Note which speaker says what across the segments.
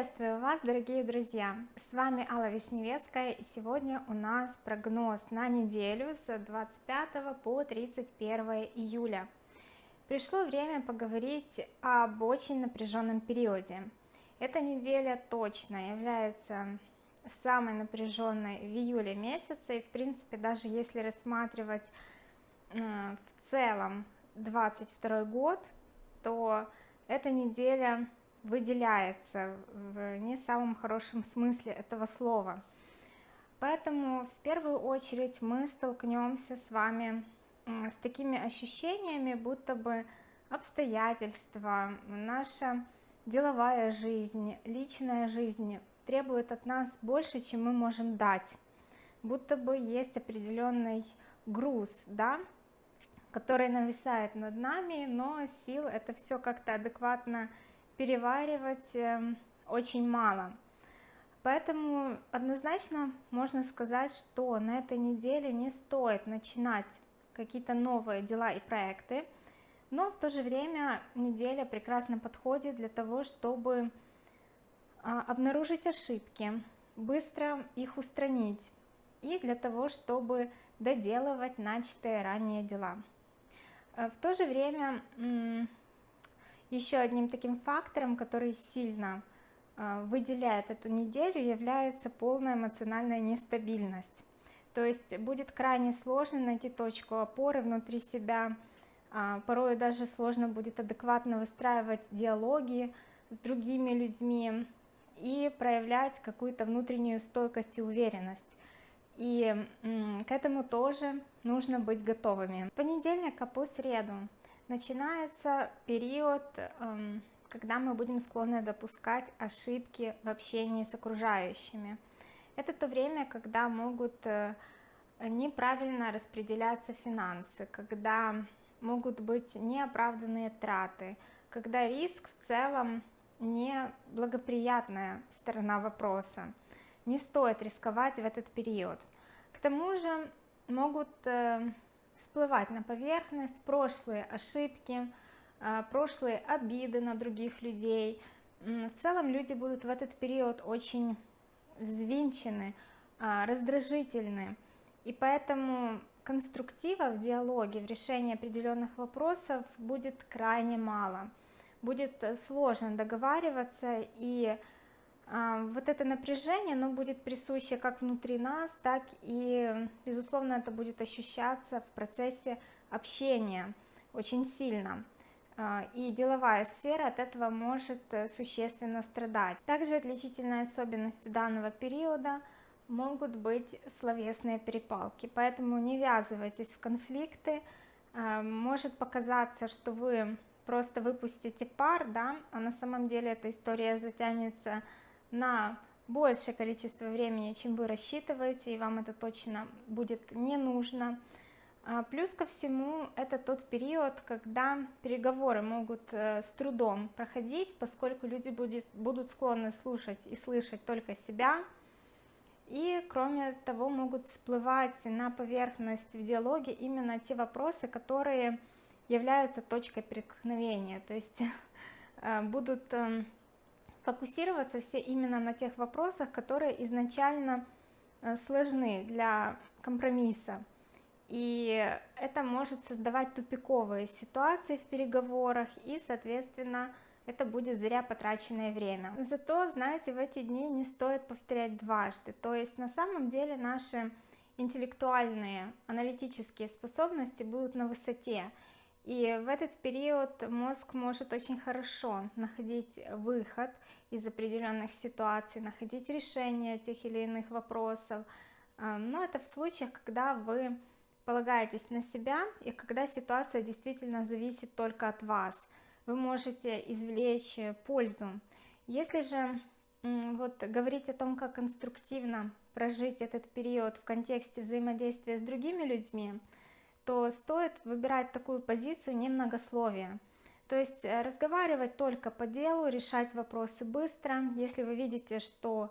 Speaker 1: Приветствую вас, дорогие друзья! С вами Алла Вишневецкая, и сегодня у нас прогноз на неделю с 25 по 31 июля. Пришло время поговорить об очень напряженном периоде. Эта неделя точно является самой напряженной в июле месяце, и в принципе, даже если рассматривать в целом 22 год, то эта неделя выделяется в не самом хорошем смысле этого слова. Поэтому в первую очередь мы столкнемся с вами с такими ощущениями, будто бы обстоятельства, наша деловая жизнь, личная жизнь требует от нас больше, чем мы можем дать. Будто бы есть определенный груз, да, который нависает над нами, но сил это все как-то адекватно переваривать эм, очень мало. Поэтому однозначно можно сказать, что на этой неделе не стоит начинать какие-то новые дела и проекты, но в то же время неделя прекрасно подходит для того, чтобы а, обнаружить ошибки, быстро их устранить и для того, чтобы доделывать начатые ранее дела. Э, в то же время еще одним таким фактором, который сильно а, выделяет эту неделю, является полная эмоциональная нестабильность. То есть будет крайне сложно найти точку опоры внутри себя, а, порой даже сложно будет адекватно выстраивать диалоги с другими людьми и проявлять какую-то внутреннюю стойкость и уверенность. И к этому тоже нужно быть готовыми. С понедельника по среду начинается период, эм, когда мы будем склонны допускать ошибки в общении с окружающими. Это то время, когда могут э, неправильно распределяться финансы, когда могут быть неоправданные траты, когда риск в целом не благоприятная сторона вопроса. Не стоит рисковать в этот период. К тому же могут э, всплывать на поверхность прошлые ошибки, а, прошлые обиды на других людей. В целом люди будут в этот период очень взвинчены, а, раздражительны, и поэтому конструктива в диалоге, в решении определенных вопросов будет крайне мало. Будет сложно договариваться и вот это напряжение, оно будет присуще как внутри нас, так и, безусловно, это будет ощущаться в процессе общения очень сильно. А, и деловая сфера от этого может э, существенно страдать. Также отличительной особенностью данного периода могут быть словесные перепалки, поэтому не ввязывайтесь в конфликты. А, может показаться, что вы просто выпустите пар, да, а на самом деле эта история затянется на большее количество времени, чем вы рассчитываете, и вам это точно будет не нужно. А, плюс ко всему, это тот период, когда переговоры могут э, с трудом проходить, поскольку люди будет, будут склонны слушать и слышать только себя. И кроме того, могут всплывать на поверхность в диалоге именно те вопросы, которые являются точкой преткновения, то есть э, будут эм, фокусироваться все именно на тех вопросах, которые изначально э, сложны для компромисса. И это может создавать тупиковые ситуации в переговорах, и, соответственно, это будет зря потраченное время. Зато, знаете, в эти дни не стоит повторять дважды. То есть на самом деле наши интеллектуальные, аналитические способности будут на высоте. И в этот период мозг может очень хорошо находить выход из определенных ситуаций, находить решение тех или иных вопросов. А, но это в случаях, когда вы полагаетесь на себя и когда ситуация действительно зависит только от вас. Вы можете извлечь пользу. Если же вот говорить о том, как конструктивно прожить этот период в контексте взаимодействия с другими людьми, то стоит выбирать такую позицию немногословия. То есть э, разговаривать только по делу, решать вопросы быстро. Если вы видите, что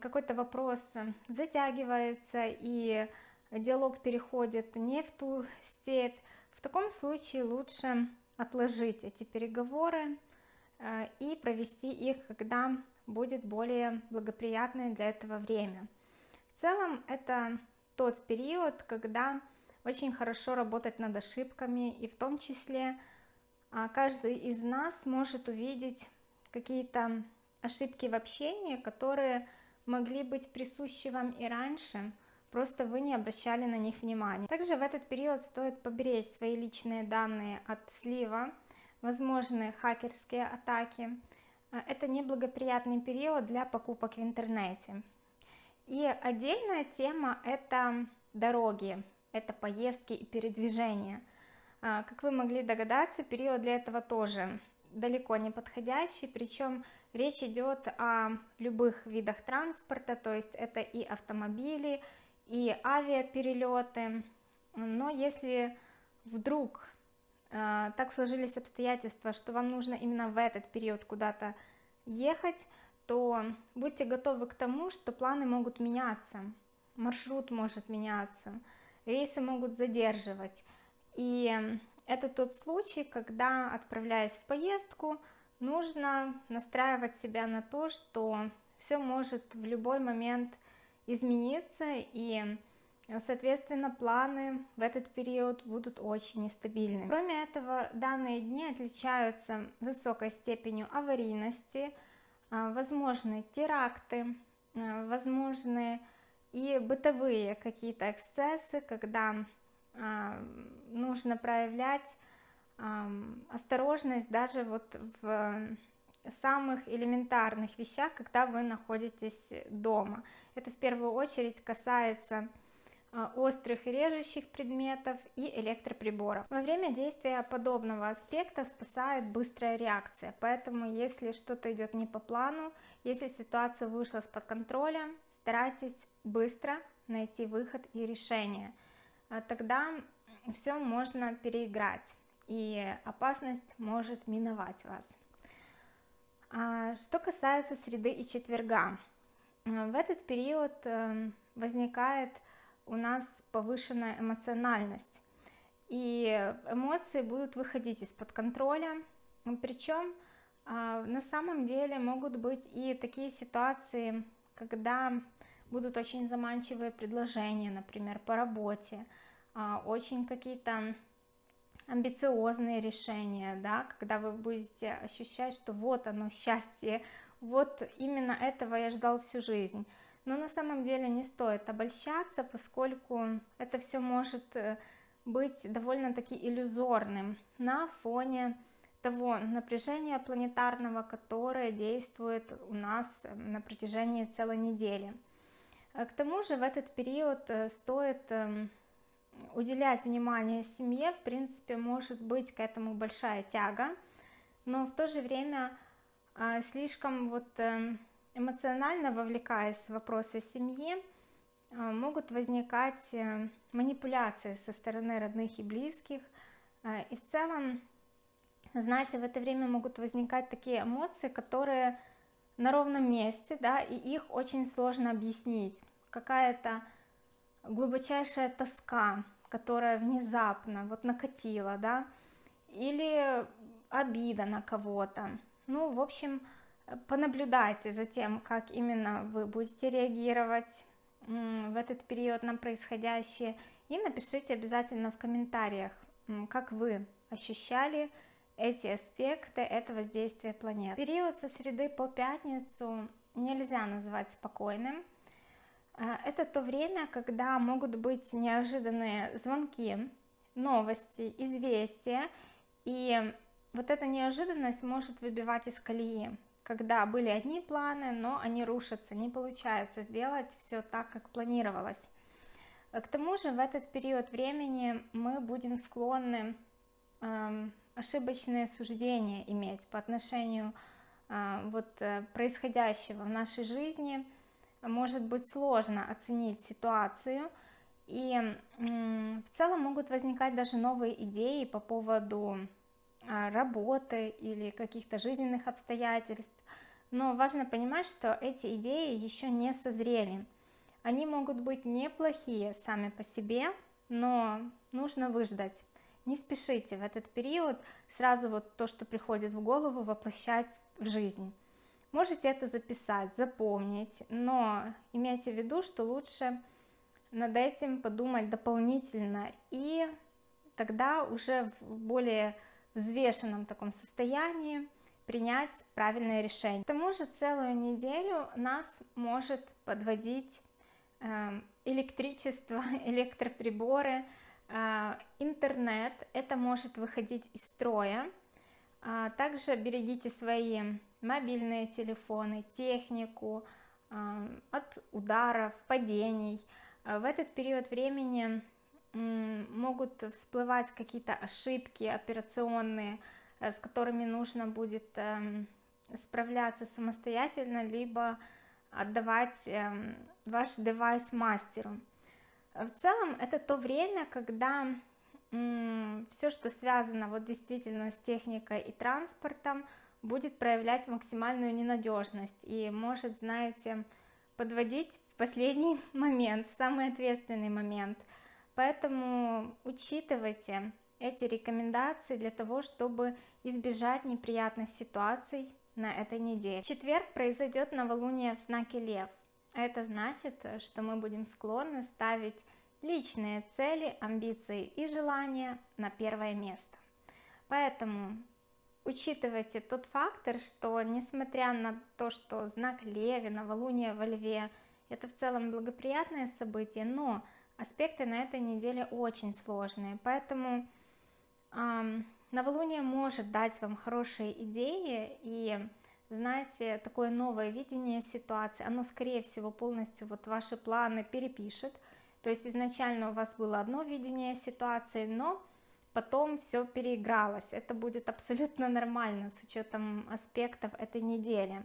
Speaker 1: какой-то вопрос затягивается и диалог переходит не в ту степь, в таком случае лучше отложить эти переговоры э, и провести их, когда будет более благоприятное для этого время в целом это тот период когда очень хорошо работать над ошибками и в том числе каждый из нас может увидеть какие-то ошибки в общении которые могли быть присущи вам и раньше просто вы не обращали на них внимания. Также в этот период стоит поберечь свои личные данные от слива возможные хакерские атаки. А, это неблагоприятный период для покупок в интернете. И отдельная тема это дороги это поездки и передвижения. а, как вы могли догадаться период для этого тоже далеко не подходящий причем речь идет о любых видах транспорта то есть это и автомобили и авиаперелеты но если вдруг э, так сложились обстоятельства что вам нужно именно в этот период куда-то ехать то будьте готовы к тому что планы могут меняться маршрут может меняться рейсы могут задерживать и это тот случай когда отправляясь в поездку нужно настраивать себя на то что все может в любой момент измениться и соответственно планы в этот период будут очень нестабильны. Кроме этого данные дни отличаются высокой степенью аварийности а, возможны теракты а, возможны и бытовые какие-то эксцессы когда нужно проявлять осторожность даже вот в самых элементарных вещах когда вы находитесь дома. Это в первую очередь касается а, острых и режущих предметов и электроприборов. Во время действия подобного аспекта спасает быстрая реакция. Поэтому если что-то идет не по плану если ситуация вышла из под контроля старайтесь быстро найти выход и решение. а тогда все можно переиграть и опасность может миновать вас. А, что касается среды и четверга в этот период эм, возникает у нас повышенная эмоциональность и эмоции будут выходить из-под контроля. Причем а, на самом деле могут быть и такие ситуации когда будут очень заманчивые предложения например по работе а, очень какие-то амбициозные решения да когда вы будете ощущать что вот оно счастье вот именно этого я ждал всю жизнь. Но на самом деле не стоит обольщаться поскольку это все может э, быть довольно-таки иллюзорным на фоне того напряжения планетарного которое действует у нас э, на протяжении целой недели к тому же в этот период э, стоит эм, уделять внимание семье. В принципе может быть к этому большая тяга но в то же время а, слишком вот эм, эмоционально вовлекаясь в вопросы семьи а, могут возникать э, манипуляции со стороны родных и близких. А, и в целом знаете в это время могут возникать такие эмоции которые на ровном месте да и их очень сложно объяснить. Какая-то глубочайшая тоска которая внезапно вот накатила да или обида на кого-то. Ну в общем понаблюдайте за тем как именно вы будете реагировать в этот период на происходящее и напишите обязательно в комментариях как вы ощущали эти аспекты этого воздействия планет период со среды по пятницу нельзя назвать спокойным. А, это то время когда могут быть неожиданные звонки новости известия и вот эта неожиданность может выбивать из колеи. Когда были одни планы но они рушатся не получается сделать все так как планировалось. К тому же в этот период времени мы будем склонны ошибочные суждения иметь по отношению э, вот э, происходящего в нашей жизни может быть сложно оценить ситуацию. И в целом могут возникать даже новые идеи по поводу а, работы или каких-то жизненных обстоятельств. Но важно понимать что эти идеи еще не созрели. Они могут быть неплохие сами по себе но нужно выждать не спешите в этот период сразу вот то что приходит в голову воплощать в жизнь можете это записать запомнить но имейте в виду что лучше над этим подумать дополнительно и тогда уже в более взвешенном таком состоянии принять правильное решение. К тому же целую неделю нас может подводить эм, электричество, электроприборы, интернет, это может выходить из строя. А также берегите свои мобильные телефоны, технику э, от ударов, падений. В этот период времени могут всплывать какие-то ошибки операционные, Э, с которыми нужно будет эм, справляться самостоятельно, либо отдавать эм, ваш девайс мастеру. В целом это то время, когда все, что связано вот действительно с техникой и транспортом, будет проявлять максимальную ненадежность и может, знаете, подводить в последний момент, в самый ответственный момент. Поэтому учитывайте эти рекомендации для того, чтобы избежать неприятных ситуаций на этой неделе. В четверг произойдет новолуние в знаке Лев. Это значит, что мы будем склонны ставить личные цели, амбиции и желания на первое место. Поэтому учитывайте тот фактор, что несмотря на то, что знак Леви, новолуние во Льве, это в целом благоприятное событие, но аспекты на этой неделе очень сложные, поэтому новолуние может дать вам хорошие идеи и знаете такое новое видение ситуации оно скорее всего полностью вот ваши планы перепишет. То есть изначально у вас было одно видение ситуации но потом все переигралось. Это будет абсолютно нормально с учетом аспектов этой недели.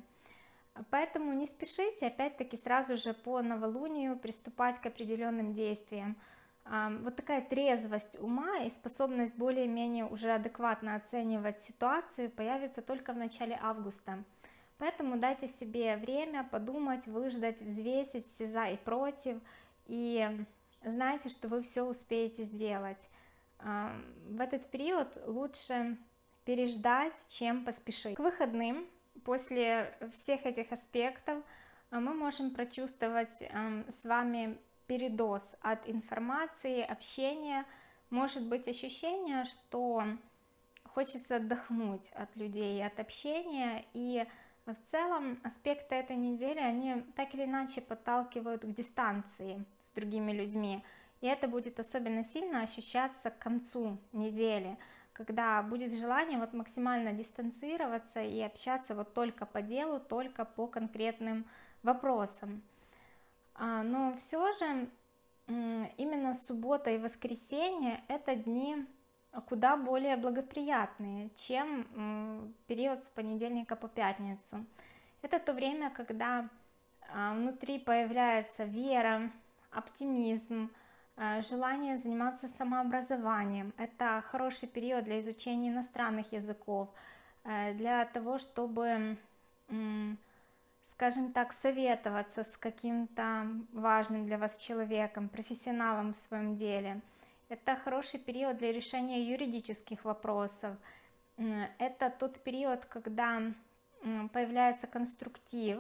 Speaker 1: Поэтому не спешите опять-таки сразу же по новолунию приступать к определенным действиям. Вот такая трезвость ума и способность более-менее уже адекватно оценивать ситуацию появится только в начале августа поэтому дайте себе время подумать выждать взвесить все за и против и знайте что вы все успеете сделать. В этот период лучше переждать чем поспешить. К выходным после всех этих аспектов мы можем прочувствовать с вами передоз от информации, общения, может быть ощущение, что хочется отдохнуть от людей, от общения, и в целом аспекты этой недели, они так или иначе подталкивают к дистанции с другими людьми, и это будет особенно сильно ощущаться к концу недели, когда будет желание вот максимально дистанцироваться и общаться вот только по делу, только по конкретным вопросам. А, но все же именно суббота и воскресенье это дни куда более благоприятные, чем период с понедельника по пятницу. Это то время, когда а, внутри появляется вера, оптимизм, а, желание заниматься самообразованием. Это хороший период для изучения иностранных языков, э, для того, чтобы скажем так, советоваться с каким-то важным для вас человеком, профессионалом в своем деле. Это хороший период для решения юридических вопросов. Это тот период, когда появляется конструктив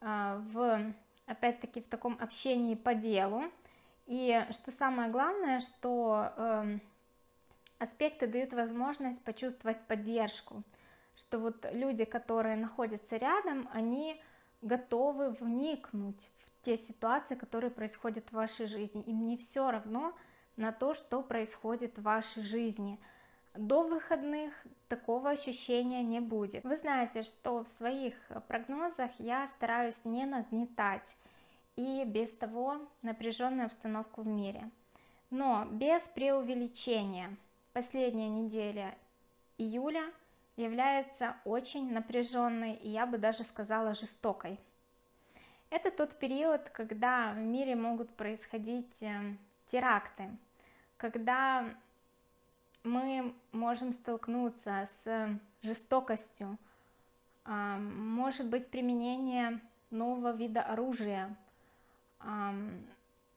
Speaker 1: а, в, опять-таки, в таком общении по делу. И что самое главное, что эм, аспекты дают возможность почувствовать поддержку, что вот люди, которые находятся рядом, они готовы вникнуть в те ситуации, которые происходят в вашей жизни. Им не все равно на то, что происходит в вашей жизни. До выходных такого ощущения не будет. Вы знаете, что в своих прогнозах я стараюсь не нагнетать и без того напряженную обстановку в мире. Но без преувеличения. Последняя неделя июля – является очень напряженной и я бы даже сказала жестокой. Это тот период, когда в мире могут происходить э, теракты, когда мы можем столкнуться с жестокостью, а, может быть применение нового вида оружия,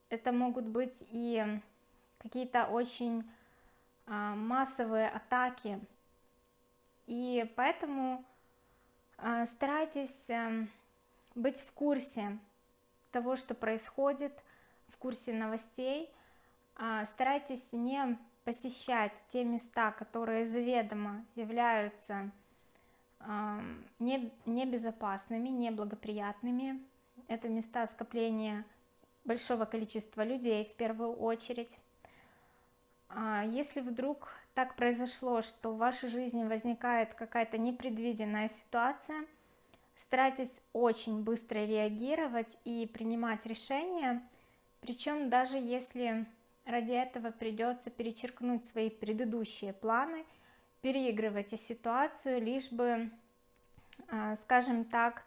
Speaker 1: это могут быть и какие-то очень а, массовые атаки. И поэтому А, старайтесь быть в курсе того, что происходит, в курсе новостей, а, старайтесь не посещать те места, которые заведомо являются небезопасными, неблагоприятными. Это места скопления большого количества людей в первую очередь. А, если вдруг так произошло, что в вашей жизни возникает какая-то непредвиденная ситуация, старайтесь очень быстро реагировать и принимать решения, причем даже если ради этого придется перечеркнуть свои предыдущие планы, переигрывайте ситуацию, лишь бы, а, скажем так,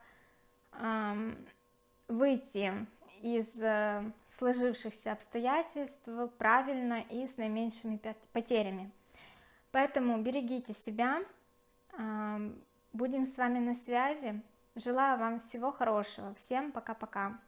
Speaker 1: выйти из э, сложившихся обстоятельств правильно и с наименьшими потерями. Поэтому берегите себя, будем с вами на связи. Желаю вам всего хорошего. Всем пока-пока.